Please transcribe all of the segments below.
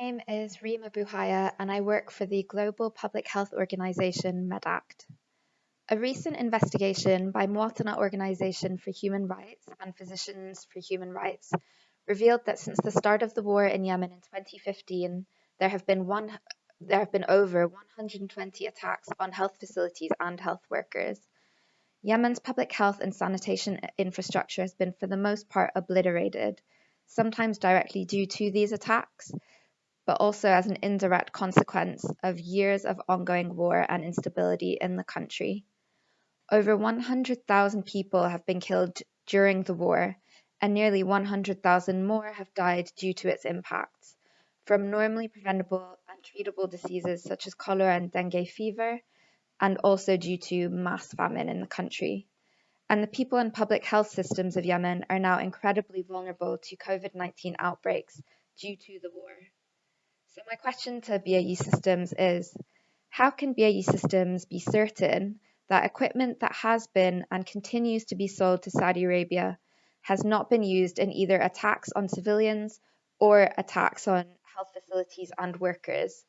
name is Rima Buhaya and I work for the global public health organization MedAct. A recent investigation by Mwatana Organization for Human Rights and Physicians for Human Rights revealed that since the start of the war in Yemen in 2015, there have been one there have been over 120 attacks on health facilities and health workers. Yemen's public health and sanitation infrastructure has been for the most part obliterated, sometimes directly due to these attacks, but also as an indirect consequence of years of ongoing war and instability in the country. Over 100,000 people have been killed during the war, and nearly 100,000 more have died due to its impacts, from normally preventable and treatable diseases such as cholera and dengue fever, and also due to mass famine in the country. And the people and public health systems of Yemen are now incredibly vulnerable to COVID 19 outbreaks due to the war. So my question to BAE Systems is, how can BAE Systems be certain that equipment that has been and continues to be sold to Saudi Arabia has not been used in either attacks on civilians or attacks on health facilities and workers?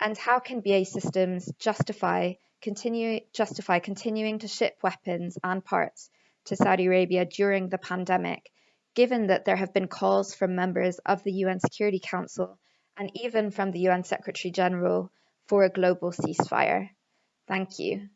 And how can BAE Systems justify continue justify continuing to ship weapons and parts to Saudi Arabia during the pandemic, given that there have been calls from members of the UN Security Council and even from the UN Secretary General for a global ceasefire. Thank you.